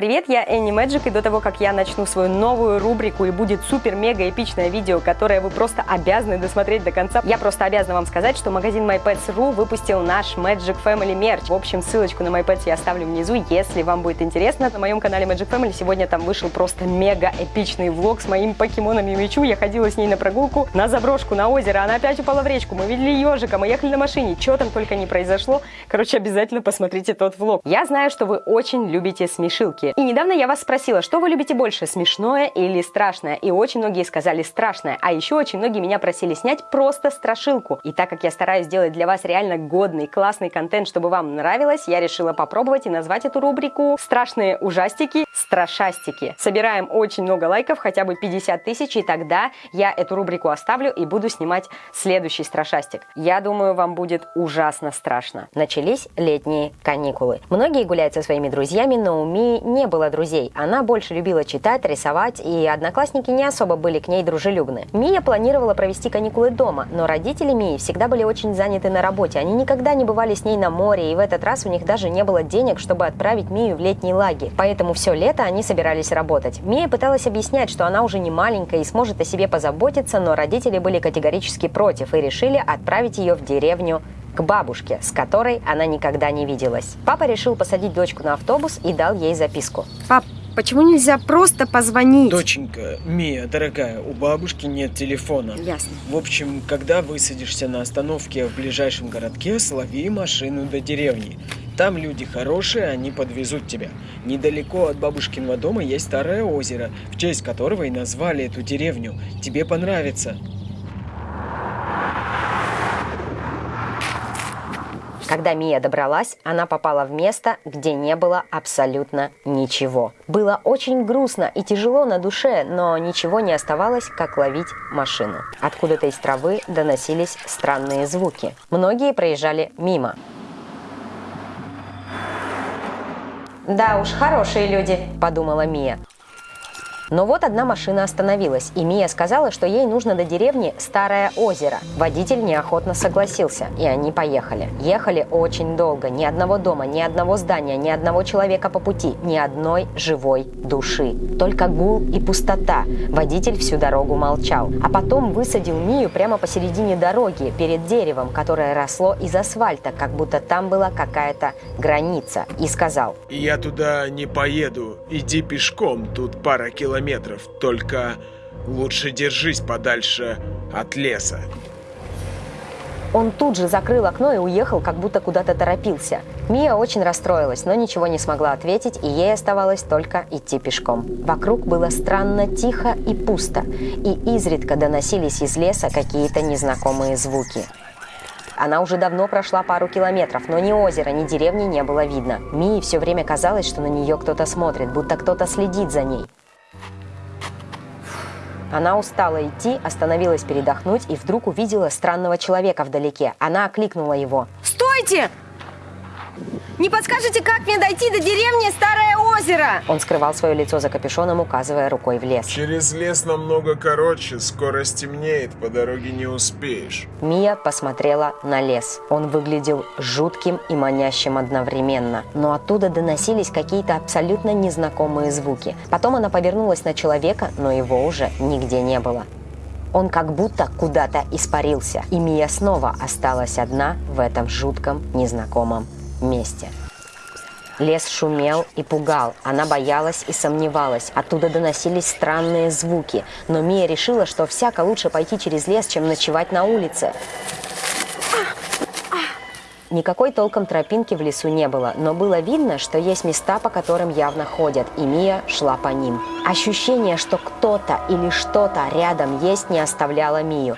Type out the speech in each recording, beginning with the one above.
Привет, я Энни Мэджик, и до того, как я начну свою новую рубрику и будет супер-мега эпичное видео, которое вы просто обязаны досмотреть до конца, я просто обязана вам сказать, что магазин MyPets.ru выпустил наш Magic Family мерч. В общем, ссылочку на MyPets я оставлю внизу, если вам будет интересно. На моем канале Magic Family сегодня там вышел просто мега эпичный влог с моим покемоном Юмичу. Я ходила с ней на прогулку на заброшку, на озеро, она опять упала в речку, мы видели ежика, мы ехали на машине, что там только не произошло. Короче, обязательно посмотрите тот влог. Я знаю, что вы очень любите смешилки. И недавно я вас спросила, что вы любите больше, смешное или страшное? И очень многие сказали страшное. А еще очень многие меня просили снять просто страшилку. И так как я стараюсь сделать для вас реально годный, классный контент, чтобы вам нравилось, я решила попробовать и назвать эту рубрику «Страшные ужастики, страшастики». Собираем очень много лайков, хотя бы 50 тысяч, и тогда я эту рубрику оставлю и буду снимать следующий страшастик. Я думаю, вам будет ужасно страшно. Начались летние каникулы. Многие гуляют со своими друзьями, но у Мии не было друзей. Она больше любила читать, рисовать, и одноклассники не особо были к ней дружелюбны. Мия планировала провести каникулы дома, но родители Мии всегда были очень заняты на работе. Они никогда не бывали с ней на море, и в этот раз у них даже не было денег, чтобы отправить Мию в летний лагерь. Поэтому все лето они собирались работать. Мия пыталась объяснять, что она уже не маленькая и сможет о себе позаботиться, но родители были категорически против и решили отправить ее в деревню к бабушке, с которой она никогда не виделась. Папа решил посадить дочку на автобус и дал ей записку. Пап, почему нельзя просто позвонить? Доченька, Мия, дорогая, у бабушки нет телефона. Ясно. В общем, когда высадишься на остановке в ближайшем городке, слови машину до деревни. Там люди хорошие, они подвезут тебя. Недалеко от бабушкиного дома есть старое озеро, в честь которого и назвали эту деревню. Тебе понравится. Когда Мия добралась, она попала в место, где не было абсолютно ничего. Было очень грустно и тяжело на душе, но ничего не оставалось, как ловить машину. Откуда-то из травы доносились странные звуки. Многие проезжали мимо. «Да уж, хорошие люди», – подумала Мия. Но вот одна машина остановилась, и Мия сказала, что ей нужно до деревни Старое озеро. Водитель неохотно согласился, и они поехали. Ехали очень долго, ни одного дома, ни одного здания, ни одного человека по пути, ни одной живой души. Только гул и пустота. Водитель всю дорогу молчал. А потом высадил Мию прямо посередине дороги, перед деревом, которое росло из асфальта, как будто там была какая-то граница, и сказал «Я туда не поеду, иди пешком, тут пара километров» километров, только лучше держись подальше от леса. Он тут же закрыл окно и уехал, как будто куда-то торопился. Мия очень расстроилась, но ничего не смогла ответить, и ей оставалось только идти пешком. Вокруг было странно тихо и пусто, и изредка доносились из леса какие-то незнакомые звуки. Она уже давно прошла пару километров, но ни озера, ни деревни не было видно. Мии все время казалось, что на нее кто-то смотрит, будто кто-то следит за ней. Она устала идти, остановилась передохнуть и вдруг увидела странного человека вдалеке. Она окликнула его. «Стойте! Не подскажете, как мне дойти до деревни Старое озеро? Он скрывал свое лицо за капюшоном, указывая рукой в лес. Через лес намного короче, скоро стемнеет, по дороге не успеешь. Мия посмотрела на лес. Он выглядел жутким и манящим одновременно. Но оттуда доносились какие-то абсолютно незнакомые звуки. Потом она повернулась на человека, но его уже нигде не было. Он как будто куда-то испарился, и Мия снова осталась одна в этом жутком незнакомом месте. Лес шумел и пугал. Она боялась и сомневалась. Оттуда доносились странные звуки. Но Мия решила, что всяко лучше пойти через лес, чем ночевать на улице. Никакой толком тропинки в лесу не было, но было видно, что есть места, по которым явно ходят, и Мия шла по ним. Ощущение, что кто-то или что-то рядом есть, не оставляло Мию.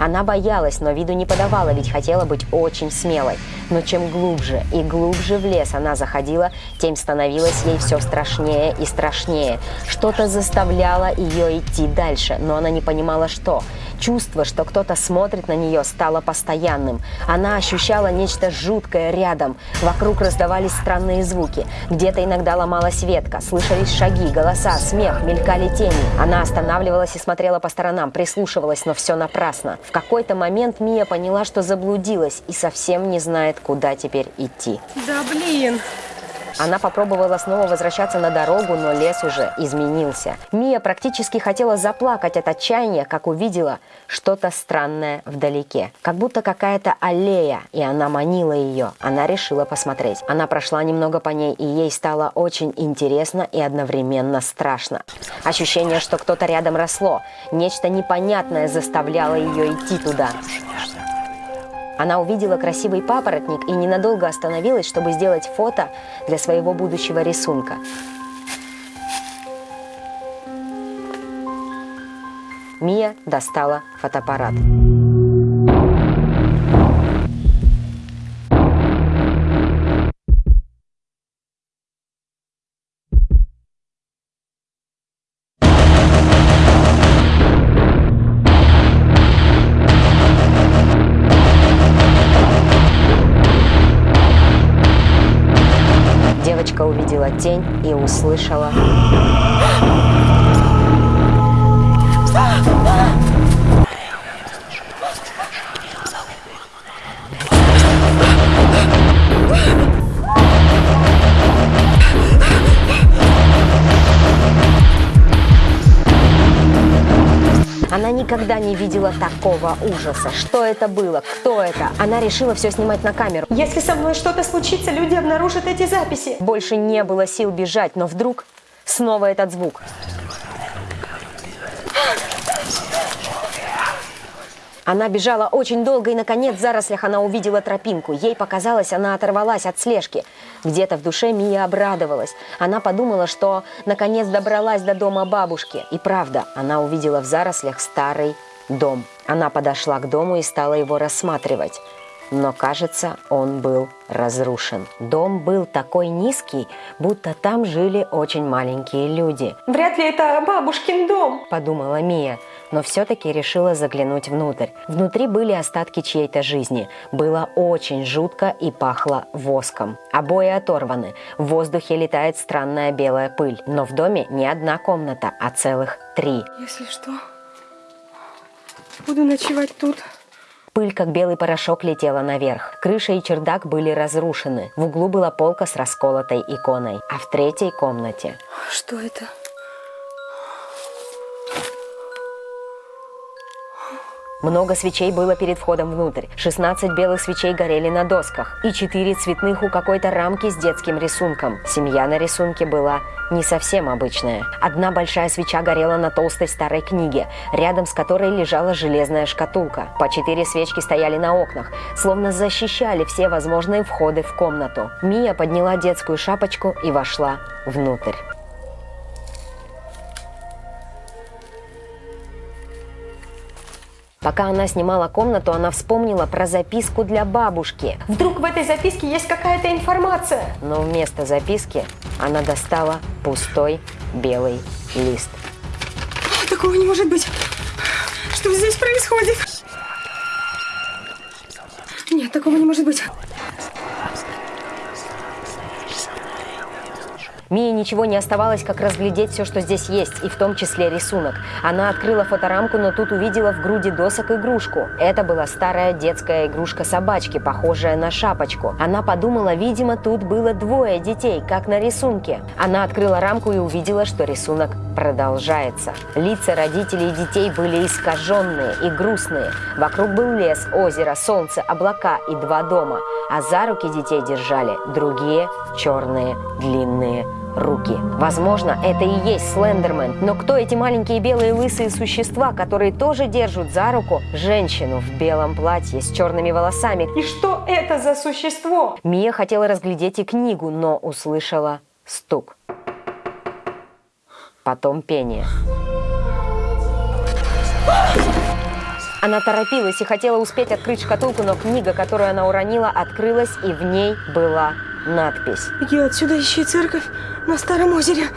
Она боялась, но виду не подавала, ведь хотела быть очень смелой. Но чем глубже и глубже в лес она заходила, тем становилось ей все страшнее и страшнее. Что-то заставляло ее идти дальше, но она не понимала, что. Чувство, что кто-то смотрит на нее, стало постоянным. Она ощущала нечто жуткое рядом. Вокруг раздавались странные звуки. Где-то иногда ломалась ветка, слышались шаги, голоса, смех, мелькали тени. Она останавливалась и смотрела по сторонам, прислушивалась, но все напрасно. В какой-то момент Мия поняла, что заблудилась и совсем не знает, куда теперь идти. Да блин. Она попробовала снова возвращаться на дорогу, но лес уже изменился. Мия практически хотела заплакать от отчаяния, как увидела что-то странное вдалеке. Как будто какая-то аллея, и она манила ее. Она решила посмотреть. Она прошла немного по ней, и ей стало очень интересно и одновременно страшно. Ощущение, что кто-то рядом росло. Нечто непонятное заставляло ее идти туда. Она увидела красивый папоротник и ненадолго остановилась, чтобы сделать фото для своего будущего рисунка. Мия достала фотоаппарат. Девочка увидела тень и услышала... Она никогда не видела такого ужаса. Что это было? Кто это? Она решила все снимать на камеру. Если со мной что-то случится, люди обнаружат эти записи. Больше не было сил бежать, но вдруг снова этот звук. Она бежала очень долго, и, наконец, в зарослях она увидела тропинку. Ей показалось, она оторвалась от слежки. Где-то в душе Мия обрадовалась. Она подумала, что, наконец, добралась до дома бабушки. И правда, она увидела в зарослях старый дом. Она подошла к дому и стала его рассматривать. Но, кажется, он был разрушен. Дом был такой низкий, будто там жили очень маленькие люди. Вряд ли это бабушкин дом. Подумала Мия, но все-таки решила заглянуть внутрь. Внутри были остатки чьей-то жизни. Было очень жутко и пахло воском. Обои оторваны. В воздухе летает странная белая пыль. Но в доме не одна комната, а целых три. Если что, буду ночевать тут. Пыль, как белый порошок, летела наверх. Крыша и чердак были разрушены. В углу была полка с расколотой иконой. А в третьей комнате... Что это? Много свечей было перед входом внутрь. 16 белых свечей горели на досках. И 4 цветных у какой-то рамки с детским рисунком. Семья на рисунке была не совсем обычная. Одна большая свеча горела на толстой старой книге, рядом с которой лежала железная шкатулка. По четыре свечки стояли на окнах, словно защищали все возможные входы в комнату. Мия подняла детскую шапочку и вошла внутрь. Пока она снимала комнату, она вспомнила про записку для бабушки. Вдруг в этой записке есть какая-то информация? Но вместо записки она достала пустой белый лист. Такого не может быть. Что здесь происходит? Нет, такого не может быть. Мии ничего не оставалось, как разглядеть все, что здесь есть, и в том числе рисунок. Она открыла фоторамку, но тут увидела в груди досок игрушку. Это была старая детская игрушка собачки, похожая на шапочку. Она подумала, видимо, тут было двое детей, как на рисунке. Она открыла рамку и увидела, что рисунок продолжается. Лица родителей и детей были искаженные и грустные. Вокруг был лес, озеро, солнце, облака и два дома. А за руки детей держали другие черные длинные руки. Возможно, это и есть Слендермен, но кто эти маленькие белые лысые существа, которые тоже держат за руку женщину в белом платье с черными волосами? И что это за существо? Мия хотела разглядеть и книгу, но услышала стук. Потом пение. Она торопилась и хотела успеть открыть шкатулку, но книга, которую она уронила, открылась, и в ней была надпись. Беги отсюда, ищи церковь на Старом озере.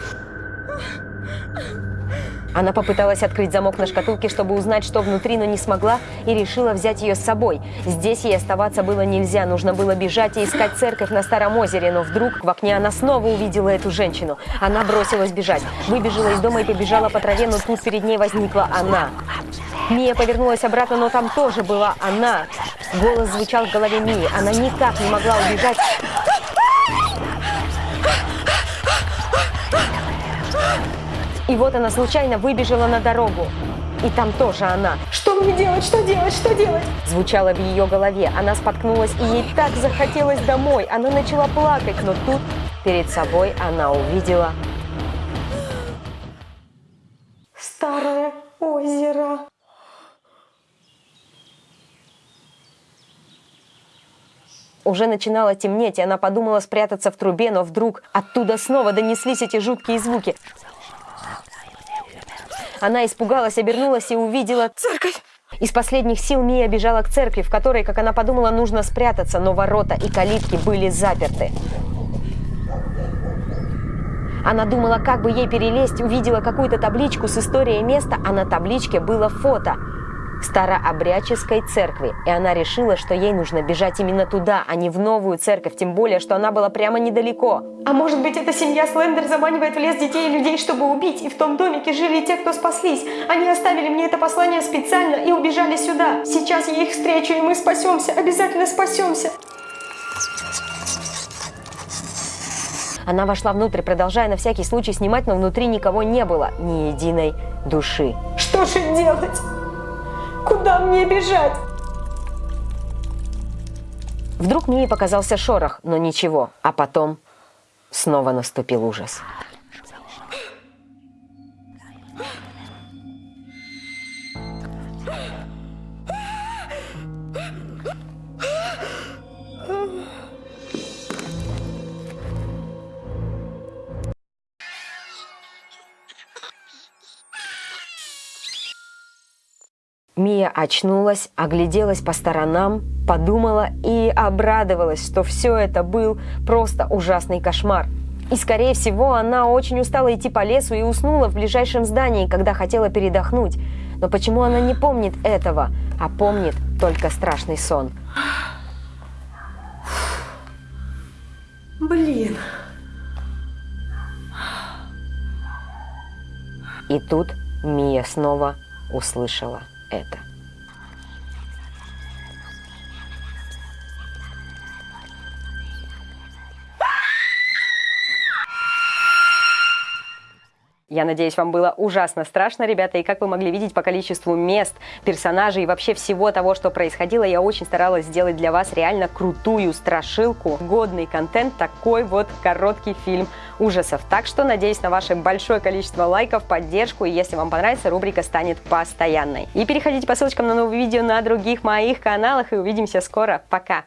Она попыталась открыть замок на шкатулке, чтобы узнать, что внутри, но не смогла и решила взять ее с собой. Здесь ей оставаться было нельзя, нужно было бежать и искать церковь на Старом озере, но вдруг в окне она снова увидела эту женщину. Она бросилась бежать, выбежала из дома и побежала по траве, но тут перед ней возникла она. Мия повернулась обратно, но там тоже была она. Голос звучал в голове Мии. Она никак не могла убежать. И вот она случайно выбежала на дорогу. И там тоже она. Что мне делать? Что делать? Что делать? Звучало в ее голове. Она споткнулась, и ей так захотелось домой. Она начала плакать, но тут перед собой она увидела Старое озеро. Уже начинало темнеть, и она подумала спрятаться в трубе, но вдруг оттуда снова донеслись эти жуткие звуки. Она испугалась, обернулась и увидела Церковь. Из последних сил Мия бежала к церкви, в которой, как она подумала, нужно спрятаться, но ворота и калитки были заперты. Она думала, как бы ей перелезть, увидела какую-то табличку с историей места, а на табличке было фото старообрядческой церкви. И она решила, что ей нужно бежать именно туда, а не в новую церковь, тем более, что она была прямо недалеко. А может быть, эта семья Слендер заманивает в лес детей и людей, чтобы убить, и в том домике жили те, кто спаслись. Они оставили мне это послание специально и убежали сюда. Сейчас я их встречу, и мы спасемся, обязательно спасемся. Она вошла внутрь, продолжая на всякий случай снимать, но внутри никого не было, ни единой души. Что же делать? Куда мне бежать? Вдруг Мии показался шорох, но ничего, а потом снова наступил ужас. Мия очнулась, огляделась по сторонам, подумала и обрадовалась, что все это был просто ужасный кошмар. И, скорее всего, она очень устала идти по лесу и уснула в ближайшем здании, когда хотела передохнуть. Но почему она не помнит этого, а помнит только страшный сон? Блин. И тут Мия снова услышала это. Я надеюсь, вам было ужасно страшно, ребята, и как вы могли видеть по количеству мест, персонажей и вообще всего того, что происходило, я очень старалась сделать для вас реально крутую страшилку, годный контент, такой вот короткий фильм ужасов. Так что надеюсь на ваше большое количество лайков, поддержку, и если вам понравится, рубрика станет постоянной. И переходите по ссылочкам на новые видео на других моих каналах, и увидимся скоро. Пока!